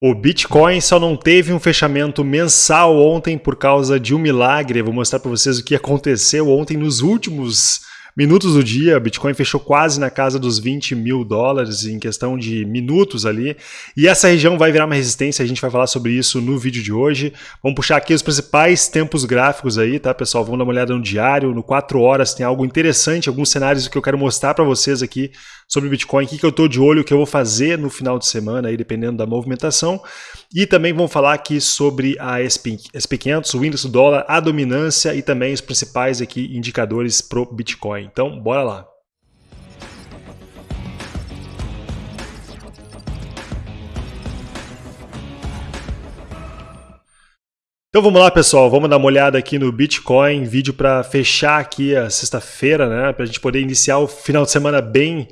O Bitcoin só não teve um fechamento mensal ontem por causa de um milagre. Eu vou mostrar para vocês o que aconteceu ontem nos últimos minutos do dia, Bitcoin fechou quase na casa dos 20 mil dólares em questão de minutos ali. E essa região vai virar uma resistência, a gente vai falar sobre isso no vídeo de hoje. Vamos puxar aqui os principais tempos gráficos aí, tá, pessoal? Vamos dar uma olhada no diário, no 4 horas tem algo interessante, alguns cenários que eu quero mostrar para vocês aqui sobre Bitcoin, o que, que eu estou de olho, o que eu vou fazer no final de semana, aí, dependendo da movimentação. E também vamos falar aqui sobre a SP, SP500, o índice do dólar, a dominância e também os principais aqui indicadores para o Bitcoin. Então, bora lá. Então vamos lá, pessoal, vamos dar uma olhada aqui no Bitcoin, vídeo para fechar aqui a sexta-feira, né, para a gente poder iniciar o final de semana bem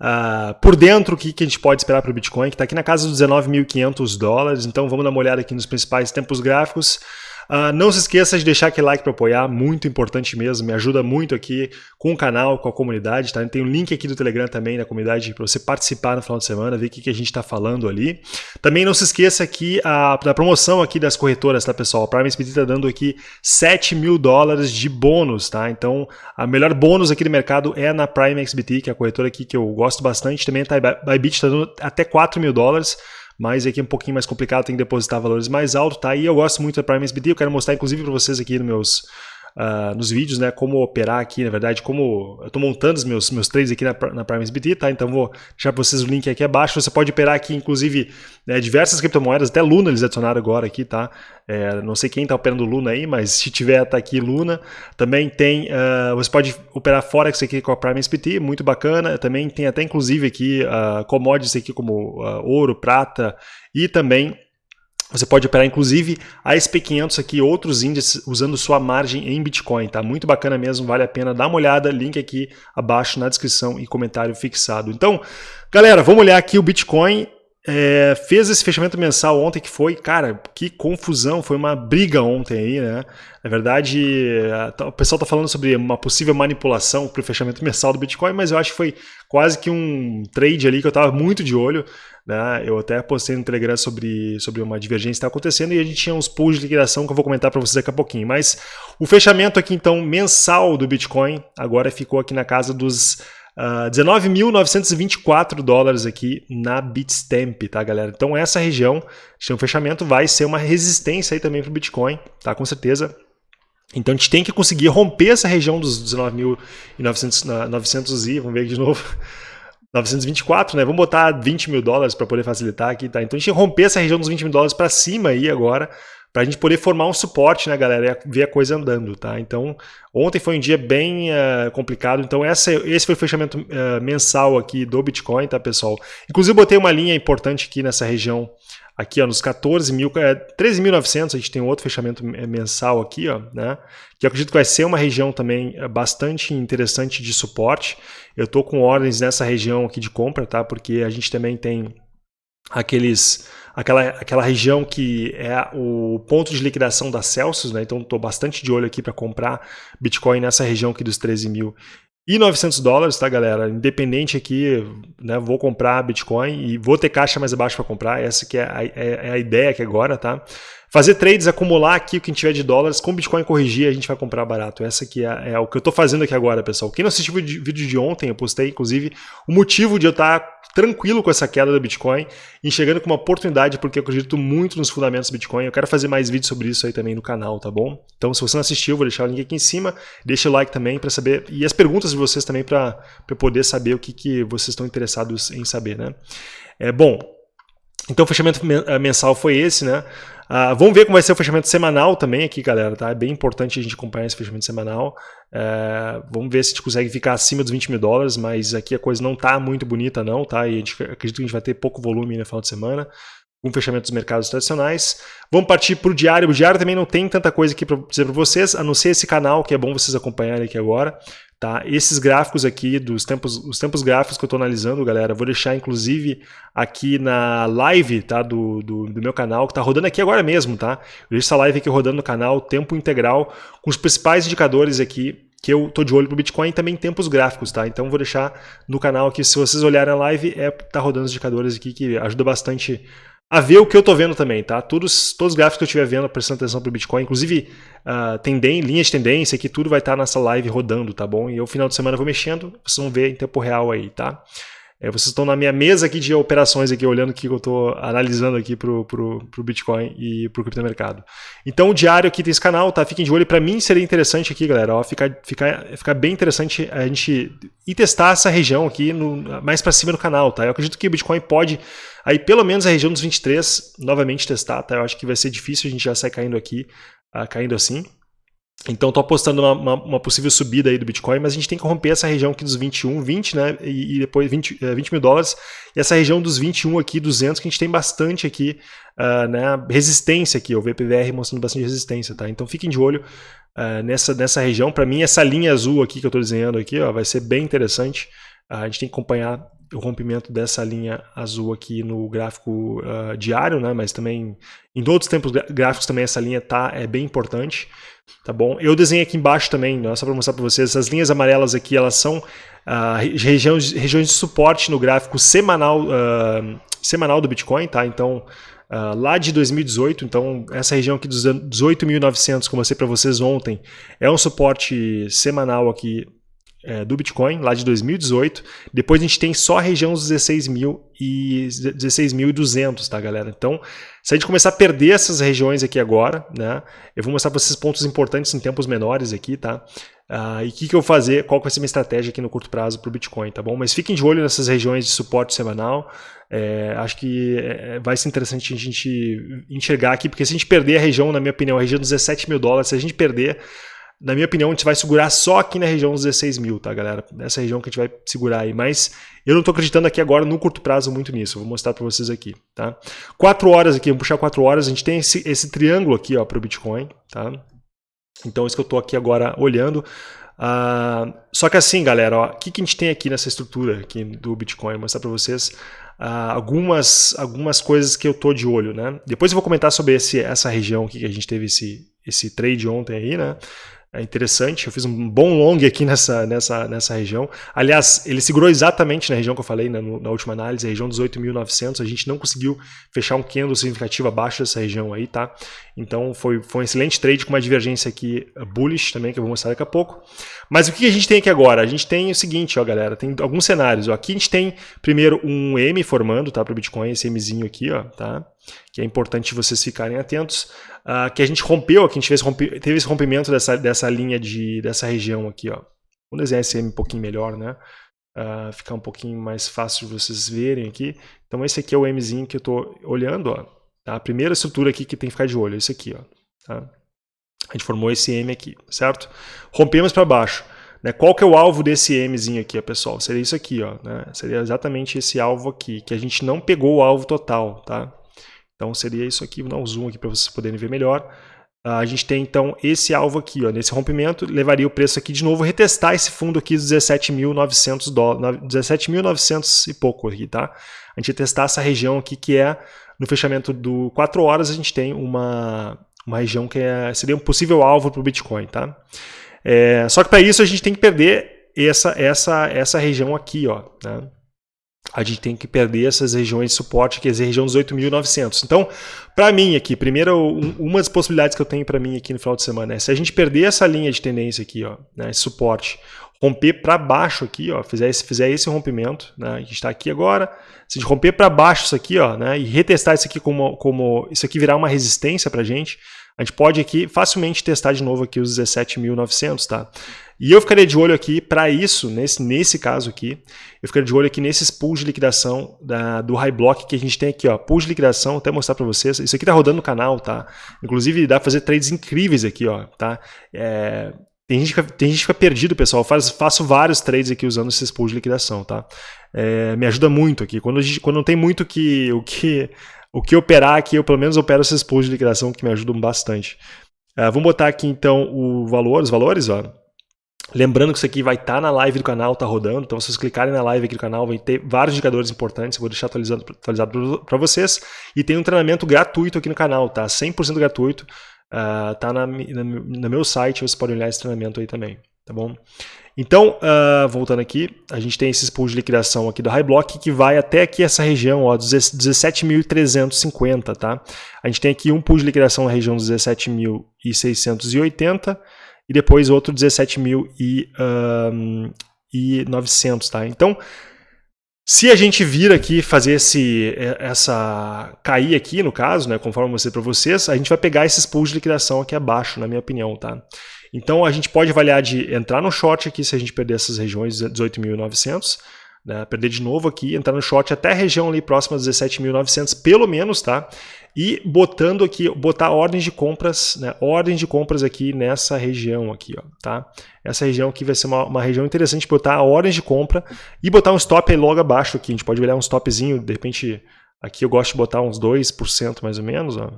Uh, por dentro, o que, que a gente pode esperar para o Bitcoin, que está aqui na casa dos 19.500 dólares. Então vamos dar uma olhada aqui nos principais tempos gráficos. Uh, não se esqueça de deixar aquele like para apoiar, muito importante mesmo, me ajuda muito aqui com o canal, com a comunidade. Tá? Tem um link aqui do Telegram também na comunidade para você participar no final de semana, ver o que, que a gente está falando ali. Também não se esqueça aqui a, da promoção aqui das corretoras, tá pessoal? A Prime Speed está dando aqui 7 mil dólares de bônus, tá? Então a melhor bônus aqui do mercado é na Prime XBT, que é a corretora aqui que eu gosto bastante. Também a Bybit está dando até 4 mil dólares mas aqui é um pouquinho mais complicado, tem que depositar valores mais altos, tá? E eu gosto muito da Prime SBT, eu quero mostrar inclusive para vocês aqui nos meus uh, nos vídeos, né, como operar aqui, na verdade, como eu estou montando os meus, meus trades aqui na, na Prime SBT, tá? Então vou deixar para vocês o link aqui abaixo. Você pode operar aqui, inclusive, né, diversas criptomoedas, até Luna eles adicionaram agora aqui, tá? É, não sei quem está operando Luna aí, mas se tiver, tá aqui Luna. Também tem, uh, você pode operar Forex aqui com a Prime SPT, muito bacana. Também tem até, inclusive, aqui uh, commodities aqui como ouro, prata e também você pode operar inclusive a SP500 aqui, outros índices usando sua margem em Bitcoin, tá? Muito bacana mesmo, vale a pena dar uma olhada, link aqui abaixo na descrição e comentário fixado. Então, galera, vamos olhar aqui o Bitcoin. É, fez esse fechamento mensal ontem que foi, cara, que confusão, foi uma briga ontem aí, né? Na verdade, o pessoal está falando sobre uma possível manipulação para o fechamento mensal do Bitcoin, mas eu acho que foi quase que um trade ali que eu estava muito de olho. Né? Eu até postei no Telegram sobre, sobre uma divergência que está acontecendo e a gente tinha uns pools de liquidação que eu vou comentar para vocês daqui a pouquinho. Mas o fechamento aqui, então, mensal do Bitcoin, agora ficou aqui na casa dos uh, ah, 19.924 dólares aqui na Bitstamp, tá, galera? Então essa região, o fechamento vai ser uma resistência aí também para o Bitcoin, tá? Com certeza. Então a gente tem que conseguir romper essa região dos 19.900 e, vamos ver aqui de novo, 924, né? Vamos botar 20 mil dólares para poder facilitar aqui, tá? Então a gente romper essa região dos 20 mil dólares para cima aí agora, para a gente poder formar um suporte, né, galera? E ver a coisa andando, tá? Então, ontem foi um dia bem uh, complicado. Então, essa, esse foi o fechamento uh, mensal aqui do Bitcoin, tá, pessoal? Inclusive, botei uma linha importante aqui nessa região aqui ó, nos 14 mil, é, 13.900, a gente tem outro fechamento mensal aqui, ó, né, que eu acredito que vai ser uma região também é, bastante interessante de suporte. Eu estou com ordens nessa região aqui de compra, tá, porque a gente também tem aqueles aquela, aquela região que é o ponto de liquidação da Celsius, né? Então estou bastante de olho aqui para comprar Bitcoin nessa região aqui dos 13 mil e 900 dólares, tá, galera? Independente aqui, né? Vou comprar Bitcoin e vou ter caixa mais abaixo para comprar. Essa que é a, é, é a ideia aqui agora, tá? Fazer trades, acumular aqui o que tiver de dólares, com Bitcoin corrigir, a gente vai comprar barato. Essa aqui é, é o que eu estou fazendo aqui agora, pessoal. Quem não assistiu o vídeo de ontem, eu postei, inclusive, o motivo de eu estar tá tranquilo com essa queda do Bitcoin, enxergando com uma oportunidade, porque eu acredito muito nos fundamentos do Bitcoin. Eu quero fazer mais vídeos sobre isso aí também no canal, tá bom? Então, se você não assistiu, vou deixar o link aqui em cima, deixa o like também para saber, e as perguntas de vocês também para poder saber o que, que vocês estão interessados em saber, né? É bom. Então, o fechamento eh, mensal foi esse, né? Uh, vamos ver como vai ser o fechamento semanal também aqui, galera. Tá? É bem importante a gente acompanhar esse fechamento semanal. Uh, vamos ver se a gente consegue ficar acima dos 20 mil dólares, mas aqui a coisa não está muito bonita não, tá? E gente, acredito que a gente vai ter pouco volume no final de semana com o fechamento dos mercados tradicionais. Vamos partir para o diário. O diário também não tem tanta coisa aqui para dizer para vocês, a não ser esse canal, que é bom vocês acompanharem aqui agora. Tá? Esses gráficos aqui, dos tempos, os tempos gráficos que eu estou analisando, galera, vou deixar inclusive aqui na live tá? do, do, do meu canal, que está rodando aqui agora mesmo. Tá? Eu deixo essa live aqui rodando no canal, tempo integral, com os principais indicadores aqui que eu tô de olho pro Bitcoin e também tempos gráficos, tá? Então vou deixar no canal aqui, se vocês olharem a live, é tá rodando os indicadores aqui que ajuda bastante a ver o que eu tô vendo também, tá? Todos, todos os gráficos que eu estiver vendo, prestando atenção pro Bitcoin, inclusive uh, tendem, linha de tendência, que tudo vai estar tá nessa live rodando, tá bom? E eu, final de semana, vou mexendo, vocês vão ver em tempo real aí, tá? É, vocês estão na minha mesa aqui de operações aqui, olhando o que eu estou analisando aqui para o Bitcoin e para o criptomercado. Então, o diário aqui tem esse canal, tá? Fiquem de olho. Para mim, seria interessante aqui, galera, ó, ficar, ficar, ficar bem interessante a gente ir testar essa região aqui no, mais para cima do canal, tá? Eu acredito que o Bitcoin pode, aí pelo menos a região dos 23, novamente testar, tá? Eu acho que vai ser difícil a gente já sair caindo aqui, uh, caindo assim. Então estou apostando uma, uma, uma, possível subida aí do Bitcoin, mas a gente tem que romper essa região aqui dos 21, 20, né? E, e depois 20, 20 mil dólares. E essa região dos 21 aqui, 200, que a gente tem bastante aqui, uh, né? Resistência aqui, o VPVR mostrando bastante resistência, tá? Então fiquem de olho uh, nessa, nessa região. Para mim, essa linha azul aqui que eu estou desenhando aqui, ó, vai ser bem interessante. Uh, a gente tem que acompanhar o rompimento dessa linha azul aqui no gráfico diário, né? Mas também em outros tempos gráficos também essa linha tá, é bem importante. Tá bom? Eu desenhei aqui embaixo também, né, só para mostrar para vocês, essas linhas amarelas aqui, elas são uh, regiões, regiões de suporte no gráfico semanal, uh, semanal do Bitcoin, tá? Então, uh, lá de 2018, então essa região aqui dos 18.900, como eu mostrei para vocês ontem, é um suporte semanal aqui é, do Bitcoin, lá de 2018. Depois a gente tem só a região dos 16.200, e 16 tá, galera? Então, se a gente começar a perder essas regiões aqui agora, né? Eu vou mostrar para vocês pontos importantes em tempos menores aqui, tá? Uh, e o que, que eu vou fazer, qual vai ser minha estratégia aqui no curto prazo para o Bitcoin, tá bom? Mas fiquem de olho nessas regiões de suporte semanal. É, acho que é, vai ser interessante a gente enxergar aqui, porque se a gente perder a região, na minha opinião, a região dos 17 mil dólares, se a gente perder na minha opinião, a gente vai segurar só aqui na região dos 16 mil, tá, galera? Nessa região que a gente vai segurar aí. Mas eu não estou acreditando aqui agora, no curto prazo, muito nisso. vou mostrar para vocês aqui, tá? Quatro horas aqui, vamos puxar quatro horas. A gente tem esse, esse triângulo aqui, ó, para o Bitcoin, tá? Então, isso que eu estou aqui agora olhando. Uh, só que assim, galera, o que, que a gente tem aqui nessa estrutura aqui do Bitcoin? Vou mostrar para vocês uh, algumas, algumas coisas que eu tô de olho, né? Depois eu vou comentar sobre esse, essa região aqui que a gente teve esse, esse trade ontem aí, né? É interessante. Eu fiz um bom long aqui nessa, nessa, nessa região. Aliás, ele segurou exatamente na região que eu falei na, na última análise, a região dos 8.900. A gente não conseguiu fechar um candle significativo abaixo dessa região aí, tá? Então foi, foi um excelente trade com uma divergência aqui uh, bullish também, que eu vou mostrar daqui a pouco. Mas o que a gente tem aqui agora? A gente tem o seguinte, ó, galera, tem alguns cenários. Ó. Aqui a gente tem primeiro um M formando, tá, para o Bitcoin, esse Mzinho aqui, ó, tá? Que é importante vocês ficarem atentos uh, que a gente rompeu, aqui a gente fez, rompe, teve esse rompimento dessa, dessa linha de, dessa região aqui, ó. Vamos desenhar esse M um pouquinho melhor, né? Uh, ficar um pouquinho mais fácil de vocês verem aqui. Então esse aqui é o Mzinho que eu estou olhando, ó. Tá? A primeira estrutura aqui que tem que ficar de olho, é esse aqui, ó. Tá? A gente formou esse M aqui, certo? Rompemos para baixo. Né? Qual que é o alvo desse Mzinho aqui, pessoal? Seria isso aqui, ó. Né? Seria exatamente esse alvo aqui, que a gente não pegou o alvo total, tá? Então seria isso aqui, vou dar um zoom aqui para vocês poderem ver melhor. Uh, a gente tem então esse alvo aqui, ó, nesse rompimento, levaria o preço aqui de novo, retestar esse fundo aqui dos 17.900 dólares, 17.900 e pouco aqui, tá? A gente testar essa região aqui que é, no fechamento do 4 horas, a gente tem uma, uma região que é, seria um possível alvo para o Bitcoin, tá? É, só que para isso a gente tem que perder essa, essa, essa região aqui, ó, né? A gente tem que perder essas regiões de suporte, que é a região dos 8.900. Então, para mim aqui, primeiro, uma das possibilidades que eu tenho para mim aqui no final de semana é se a gente perder essa linha de tendência aqui, ó, né, esse suporte, romper para baixo aqui, ó, fizer esse, fizer esse rompimento, né, a gente está aqui agora, se a gente romper para baixo isso aqui, ó, né, e retestar isso aqui como, como isso aqui virar uma resistência para a gente, a gente pode aqui facilmente testar de novo aqui os 17.900, tá? E eu ficaria de olho aqui para isso, nesse, nesse caso aqui, eu ficaria de olho aqui nesses pools de liquidação da, do High Block que a gente tem aqui, ó, pools de liquidação, até mostrar para vocês, isso aqui tá rodando no canal, tá? Inclusive dá para fazer trades incríveis aqui, ó, tá? É, tem gente, que, tem gente que fica perdido, pessoal. Eu faço, faço vários trades aqui usando esses pools de liquidação, tá? É, me ajuda muito aqui. Quando, gente, quando não tem muito que, o que o que operar aqui, eu pelo menos opero esses pools de liquidação que me ajudam bastante. Uh, vamos botar aqui então o valor, os valores, ó. Lembrando que isso aqui vai estar tá na live do canal, tá rodando, então se vocês clicarem na live aqui do canal, vai ter vários indicadores importantes, eu vou deixar atualizado, atualizado para vocês. E tem um treinamento gratuito aqui no canal, tá? 100% gratuito, uh, tá na, na, no meu site, vocês podem olhar esse treinamento aí também. Tá bom? Então, uh, voltando aqui, a gente tem esses pools de liquidação aqui do High Block que vai até aqui essa região, ó, 17.350, tá? A gente tem aqui um pool de liquidação na região dos 17.680 e depois outro 17.900, tá? Então, se a gente vir aqui fazer esse, essa cair aqui, no caso, né, conforme eu mostrei para vocês, a gente vai pegar esses pools de liquidação aqui abaixo, na minha opinião, tá? Então a gente pode avaliar de entrar no short aqui se a gente perder essas regiões 18.900, né, perder de novo aqui, entrar no short até a região ali próxima a 17.900 pelo menos, tá? E botando aqui, botar ordens de compras, né, ordens de compras aqui nessa região aqui, ó, tá? Essa região aqui vai ser uma, uma região interessante botar ordens de compra e botar um stop aí logo abaixo aqui, a gente pode olhar um stopzinho, de repente aqui eu gosto de botar uns 2% mais ou menos, ó,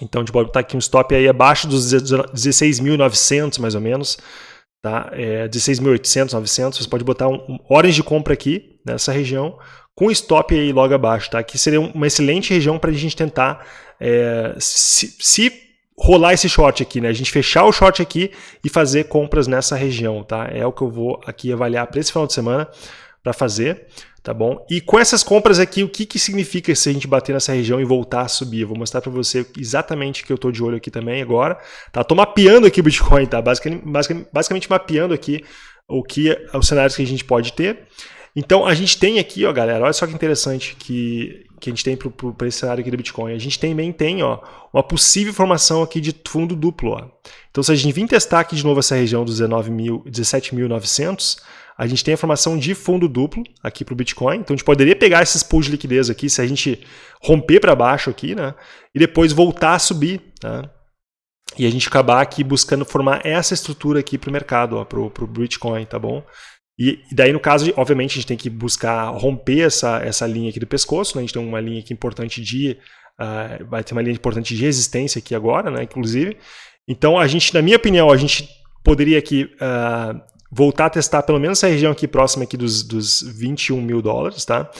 então a gente pode botar aqui um stop aí abaixo dos 16.900 mais ou menos, tá? É 16.800, 900, você pode botar um, um, horas de compra aqui nessa região com stop aí logo abaixo, tá? Que seria uma excelente região para a gente tentar é, se, se rolar esse short aqui, né? A gente fechar o short aqui e fazer compras nessa região, tá? É o que eu vou aqui avaliar para esse final de semana para fazer tá bom? E com essas compras aqui, o que, que significa se a gente bater nessa região e voltar a subir? Eu vou mostrar para você exatamente que eu estou de olho aqui também agora. Tá? Tô mapeando aqui o Bitcoin, tá? Basicamente, basicamente, basicamente mapeando aqui o que os cenários que a gente pode ter. Então a gente tem aqui, ó, galera, olha só que interessante que, que a gente tem para esse cenário aqui do Bitcoin. A gente também tem ó, uma possível formação aqui de fundo duplo. Ó. Então se a gente vir testar aqui de novo essa região dos 17.900, a gente tem a formação de fundo duplo aqui para o Bitcoin. Então a gente poderia pegar esses pools de liquidez aqui, se a gente romper para baixo aqui, né? E depois voltar a subir, né? E a gente acabar aqui buscando formar essa estrutura aqui para o mercado, para o Bitcoin, tá bom? E, e, daí, no caso, obviamente, a gente tem que buscar romper essa, essa linha aqui do pescoço, né? A gente tem uma linha aqui importante de... Uh, vai ter uma linha importante de resistência aqui agora, né? Inclusive. Então, a gente, na minha opinião, a gente poderia aqui uh, voltar a testar pelo menos essa região aqui próxima aqui dos, dos 21 mil dólares, tá?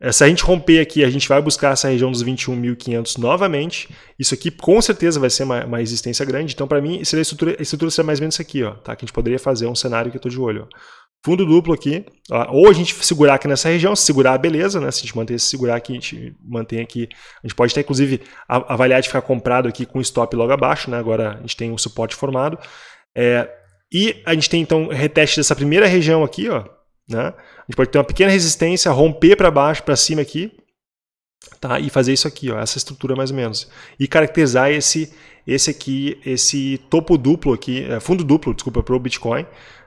Eh, se a gente romper aqui, a gente vai buscar essa região dos 21.500 novamente. Isso aqui com certeza vai ser uma, uma resistência grande. Então, para mim, seria a estrutura, a estrutura seria mais ou menos isso aqui, ó, tá? Que a gente poderia fazer um cenário que eu estou de olho. Fundo duplo aqui, ó, ou a gente segurar aqui nessa região, se segurar, beleza, né? Se a gente manter, se segurar aqui, a gente mantém aqui. A gente pode até, inclusive, avaliar de ficar comprado aqui com stop logo abaixo, né? Agora a gente tem um suporte formado. É, e a gente tem então reteste dessa primeira região aqui, ó, né? A gente pode ter uma pequena resistência, romper para baixo, para cima aqui, tá? E fazer isso aqui, ó, essa estrutura mais ou menos. E caracterizar esse esse aqui, esse topo duplo aqui, é, fundo duplo, desculpa, para o Bitcoin,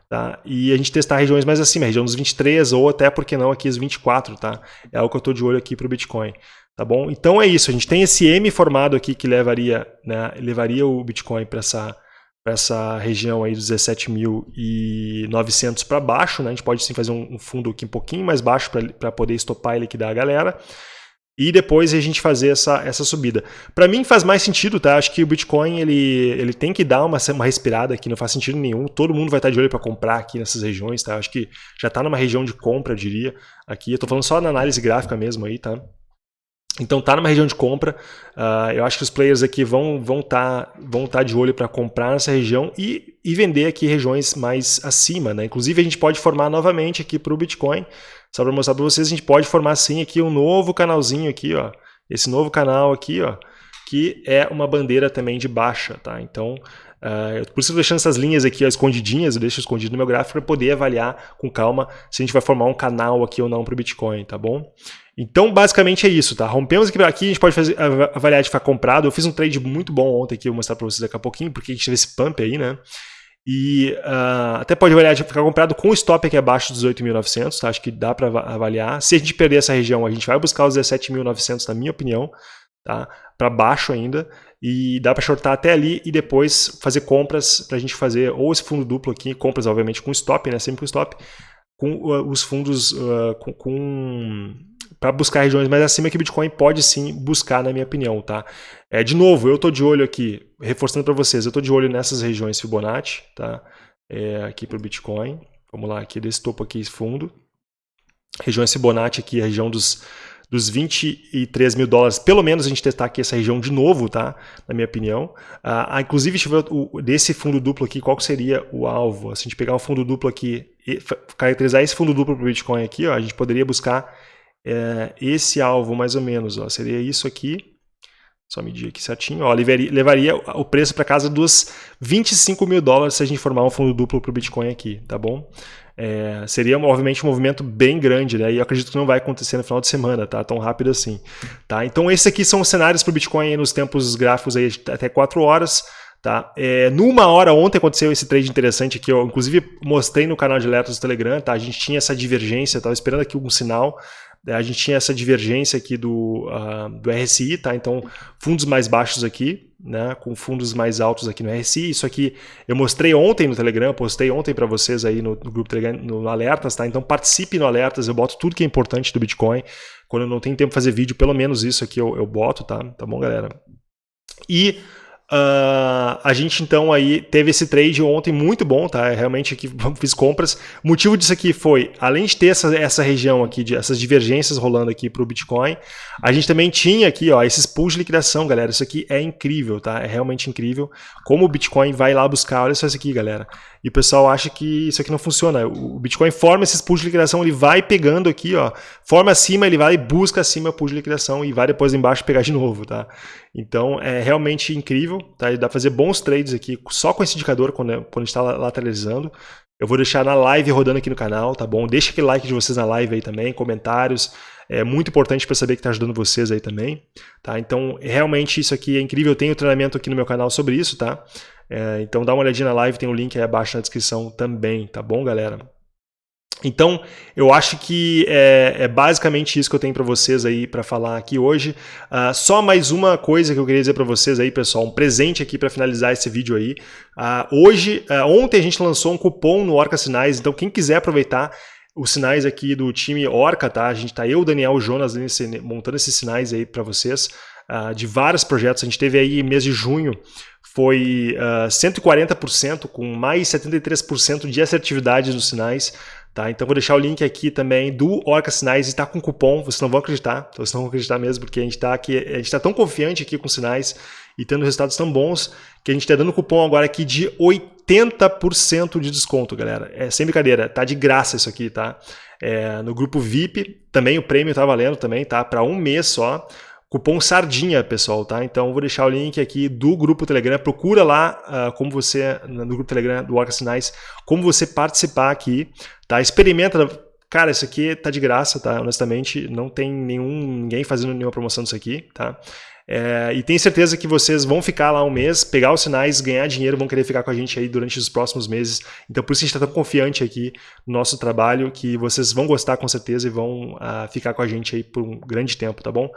tá? E a gente testar regiões mais acima, região dos 23 ou até, por que não, aqui os 24, tá? É o que eu estou de olho aqui para o Bitcoin. Tá bom? Então é isso, a gente tem esse M formado aqui que levaria, né, levaria o Bitcoin para essa para essa região aí dos 17.900 para baixo, né? A gente pode sim fazer um, fundo aqui um pouquinho mais baixo para poder estopar e liquidar a galera. E depois a gente fazer essa, essa subida. Para mim faz mais sentido, tá? Acho que o Bitcoin ele, ele tem que dar uma, uma respirada aqui, não faz sentido nenhum. Todo mundo vai estar de olho para comprar aqui nessas regiões, tá? Acho que já está numa região de compra, eu diria. Aqui, eu estou falando só na análise gráfica mesmo aí, tá? Então tá numa região de compra, uh, eu acho que os players aqui vão vão tá, vão tá de olho para comprar nessa região e, e vender aqui regiões mais acima. Né? Inclusive a gente pode formar novamente aqui para o Bitcoin, só para mostrar para vocês, a gente pode formar sim aqui um novo canalzinho aqui, ó, esse novo canal aqui, ó, que é uma bandeira também de baixa. Tá? Então Uh, por isso eu estou deixando essas linhas aqui ó, escondidinhas, eu deixo escondido no meu gráfico para poder avaliar com calma se a gente vai formar um canal aqui ou não para o Bitcoin, tá bom? Então, basicamente é isso, tá? Rompemos aqui, aqui a gente pode fazer, avaliar de ficar comprado. Eu fiz um trade muito bom ontem aqui, eu vou mostrar para vocês daqui a pouquinho, porque a gente teve esse pump aí, né? E uh, até pode avaliar de ficar comprado com o stop aqui abaixo dos 8.900, tá? Acho que dá para avaliar. Se a gente perder essa região, a gente vai buscar os 17.900, na minha opinião, tá? Para baixo ainda. E dá para shortar até ali e depois fazer compras para a gente fazer ou esse fundo duplo aqui, compras obviamente com stop, né? Sempre com stop, com uh, os fundos uh, com, com para buscar regiões mais acima que o Bitcoin pode sim buscar, na minha opinião, tá? É, de novo, eu estou de olho aqui, reforçando para vocês, eu estou de olho nessas regiões Fibonacci, tá? É, aqui para o Bitcoin, vamos lá, aqui desse topo aqui, fundo. Regiões Fibonacci aqui, a região dos dos 23 mil dólares, pelo menos a gente testar aqui essa região de novo, tá? Na minha opinião. Ah, inclusive, deixa o, desse fundo duplo aqui, qual seria o alvo? Se a gente pegar um fundo duplo aqui e caracterizar esse fundo duplo para o Bitcoin aqui, ó, a gente poderia buscar é, esse alvo mais ou menos, ó, seria isso aqui, só medir aqui certinho, ó, levaria, levaria o preço para casa dos 25 mil dólares se a gente formar um fundo duplo para o Bitcoin aqui, tá bom? É, seria, obviamente, um movimento bem grande, né? E eu acredito que não vai acontecer no final de semana, tá? Tão rápido assim. Tá? Então, esses aqui são os cenários para o Bitcoin nos tempos gráficos aí até 4 horas. Tá? É, numa hora ontem aconteceu esse trade interessante que eu inclusive mostrei no canal de alertas do Telegram, tá? A gente tinha essa divergência, estava esperando aqui um sinal, a gente tinha essa divergência aqui do, uh, do RSI, tá? Então, fundos mais baixos aqui, né? Com fundos mais altos aqui no RSI. Isso aqui eu mostrei ontem no Telegram, postei ontem para vocês aí no, no, grupo Telegram, no Alertas, tá? Então, participe no Alertas, eu boto tudo que é importante do Bitcoin. Quando eu não tenho tempo de fazer vídeo, pelo menos isso aqui eu, eu boto, tá? Tá bom, galera? E Uh, a gente então aí teve esse trade ontem muito bom, tá? Realmente aqui fiz compras. O motivo disso aqui foi, além de ter essa, essa região aqui, de, essas divergências rolando aqui para o Bitcoin, a gente também tinha aqui, ó, esses pools de liquidação, galera. Isso aqui é incrível, tá? É realmente incrível. Como o Bitcoin vai lá buscar, olha só isso aqui, galera. E o pessoal acha que isso aqui não funciona. O Bitcoin forma esses pools de liquidação, ele vai pegando aqui, ó, forma acima, ele vai e busca acima o pool de liquidação e vai depois embaixo pegar de novo, tá? Então é realmente incrível, tá? E dá para fazer bons trades aqui só com esse indicador quando, é, quando está lateralizando. Eu vou deixar na live rodando aqui no canal, tá bom? Deixa aquele like de vocês na live aí também, comentários. É muito importante para saber que está ajudando vocês aí também, tá? Então, realmente isso aqui é incrível. Eu tenho treinamento aqui no meu canal sobre isso, tá? É, então dá uma olhadinha na live, tem o um link aí abaixo na descrição também, tá bom, galera? Então, eu acho que é, é, basicamente isso que eu tenho para vocês aí para falar aqui hoje. Uh, só mais uma coisa que eu queria dizer para vocês aí, pessoal, um presente aqui para finalizar esse vídeo aí. Uh, hoje, uh, ontem a gente lançou um cupom no Orca Sinais, então quem quiser aproveitar os sinais aqui do time Orca, tá? A gente tá eu, Daniel, Jonas montando esses sinais aí para vocês de vários projetos. A gente teve aí mês de junho foi uh, 140% com mais 73% de assertividade nos sinais. Tá? Então vou deixar o link aqui também do Orca Sinais, está com cupom, vocês não vão acreditar, vocês não vão acreditar mesmo, porque a gente está aqui, a gente está tão confiante aqui com sinais e tendo resultados tão bons que a gente está dando cupom agora aqui de 80% de desconto, galera. É sem brincadeira, tá de graça isso aqui, tá? É, no grupo VIP, também o prêmio tá valendo também, tá? Para um mês só. Cupom SARDINHA, pessoal, tá? Então vou deixar o link aqui do grupo Telegram. Procura lá uh, como você, no grupo Telegram do Orca Sinais, como você participar aqui, tá? Experimenta. Cara, isso aqui tá de graça, tá? Honestamente, não tem nenhum ninguém fazendo nenhuma promoção disso aqui, tá? É, e tenho certeza que vocês vão ficar lá um mês, pegar os sinais, ganhar dinheiro, vão querer ficar com a gente aí durante os próximos meses. Então por isso a gente está tão confiante aqui no nosso trabalho, que vocês vão gostar com certeza e vão uh, ficar com a gente aí por um grande tempo, tá bom?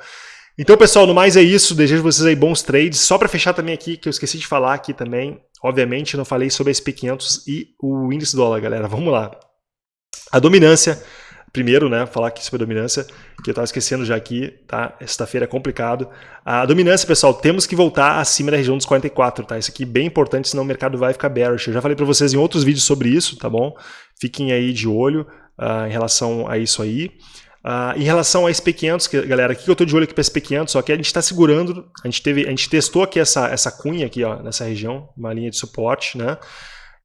Então, pessoal, no mais é isso. Desejo vocês aí bons trades. Só para fechar também aqui, que eu esqueci de falar aqui também, obviamente, não falei sobre a SP500 e o índice dólar, galera. Vamos lá. A dominância, primeiro, né, falar aqui sobre a dominância, que eu estava esquecendo já aqui, tá? Sexta-feira é complicado. A dominância, pessoal, temos que voltar acima da região dos 44, tá? Isso aqui é bem importante, senão o mercado vai ficar bearish. Eu já falei para vocês em outros vídeos sobre isso, tá bom? Fiquem aí de olho uh, em relação a isso aí. Uh, em relação a SP500, que, galera, aqui que eu estou de olho aqui para SP500, só que a gente está segurando, a gente, teve, a gente testou aqui essa, essa cunha aqui, ó, nessa região, uma linha de suporte, né?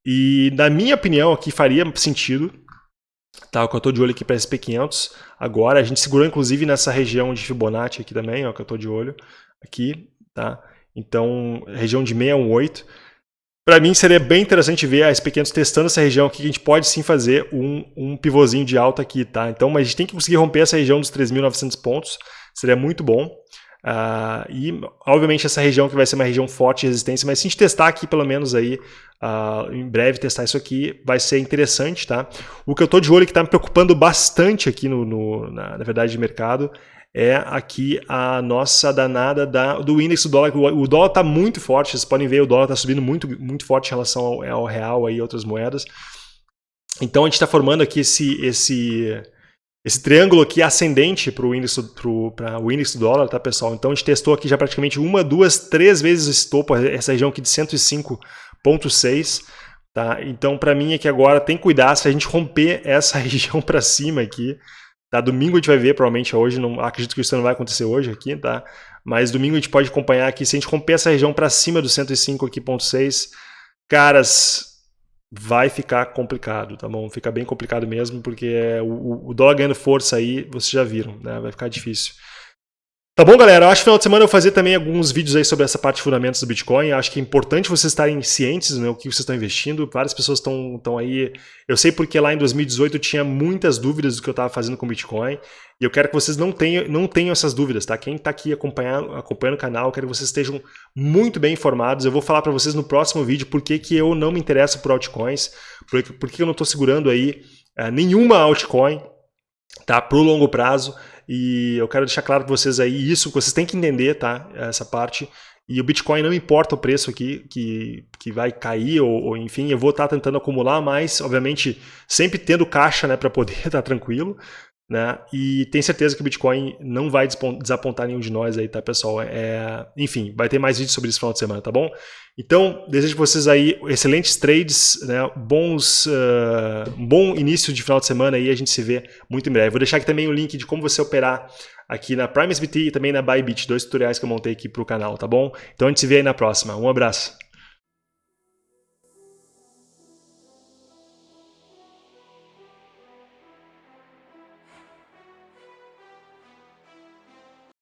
E na minha opinião aqui faria sentido, tá? Que eu estou de olho aqui para SP500 agora, a gente segurou inclusive nessa região de Fibonacci aqui também, ó, que eu estou de olho aqui, tá? Então, região de 618, para mim seria bem interessante ver a SP500 testando essa região aqui, que a gente pode sim fazer um, um pivôzinho de alta aqui, tá? Então, mas a gente tem que conseguir romper essa região dos 3.900 pontos, seria muito bom. Uh, e, obviamente, essa região que vai ser uma região forte de resistência, mas se a gente testar aqui, pelo menos aí, uh, em breve testar isso aqui, vai ser interessante, tá? O que eu estou de olho que está me preocupando bastante aqui, no, no na, na verdade, de mercado, é aqui a nossa danada da, do índice do dólar. O, dólar está muito forte, vocês podem ver, o dólar está subindo muito, muito forte em relação ao, ao real e outras moedas. Então a gente está formando aqui esse, esse, esse triângulo aqui ascendente para o índice, índice do dólar, tá pessoal? Então a gente testou aqui já praticamente uma, duas, três vezes esse topo, essa região aqui de 105.6. Tá? Então para mim aqui agora tem que cuidar se a gente romper essa região para cima aqui, Tá? Domingo a gente vai ver, provavelmente hoje, não acredito que isso não vai acontecer hoje aqui, tá? Mas domingo a gente pode acompanhar aqui, se a gente romper essa região para cima do 105 aqui, ponto 6, caras, vai ficar complicado, tá bom? Fica bem complicado mesmo, porque o, o dólar ganhando força aí, vocês já viram, né? Vai ficar difícil. Tá bom, galera? Eu acho que final de semana eu vou fazer também alguns vídeos aí sobre essa parte de fundamentos do Bitcoin. Eu acho que é importante vocês estarem cientes né, o que vocês estão investindo. Várias pessoas estão, estão aí. Eu sei porque lá em 2018 eu tinha muitas dúvidas do que eu estava fazendo com Bitcoin. E eu quero que vocês não tenham, não tenham essas dúvidas, tá? Quem está aqui acompanhando, acompanhando o canal, eu quero que vocês estejam muito bem informados. Eu vou falar para vocês no próximo vídeo por que, que eu não me interesso por altcoins, por, por que eu não estou segurando aí uh, nenhuma altcoin tá? para o longo prazo. E eu quero deixar claro para vocês aí isso, vocês têm que entender, tá? Essa parte. E o Bitcoin não importa o preço aqui que, que vai cair, ou, ou enfim, eu vou estar tá tentando acumular, mas obviamente sempre tendo caixa né, para poder estar tá tranquilo. Né? E tenho certeza que o Bitcoin não vai desapontar nenhum de nós aí, tá, pessoal? É, enfim, vai ter mais vídeos sobre isso no final de semana, tá bom? Então, desejo para vocês aí excelentes trades, né? bons, uh, bom início de final de semana e a gente se vê muito em breve. Vou deixar aqui também o link de como você operar aqui na Prime SBT e também na Bybit, dois tutoriais que eu montei aqui para o canal, tá bom? Então a gente se vê aí na próxima. Um abraço.